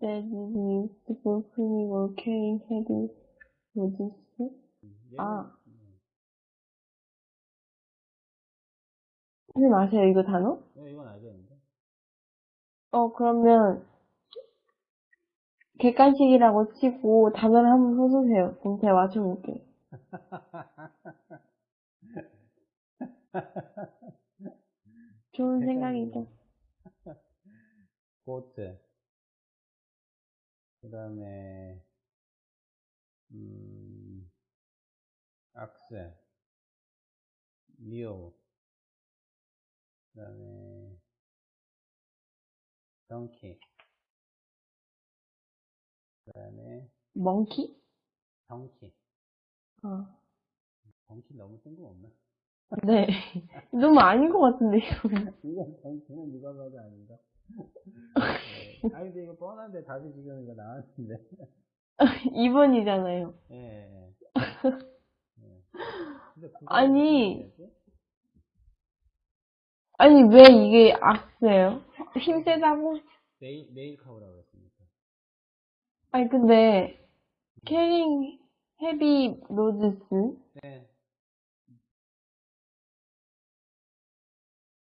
that is used for pulling or carrying heavy. 얘는, 아. 선생님 아세요, 이거 단어? 네, 이건 알겠는데. 어, 그러면, 객관식이라고 치고 단어를 한번 써주세요. 그럼 제가 맞춰볼게요. 좋은 생각이죠. 보트. 그 다음에, 음, 악셀. 미오. 그 다음에, 덩키. 그 다음에, 멍키? 덩키. 어. 덩키 너무 뜬금없나? 네. 너무 아닌 것 같은데, 이거는. 이건 덩키는 누가 봐도 아닌가? 네. 뻔한데 답이 지금 이거 나왔는데. 2번이잖아요. 예. 근데 그거 아니. 아니, 왜 이게 악세요? 힘 세다고? 네일, 네일 카우라고 했습니까? 아니, 근데, 캐링 헤비 로드스? 네.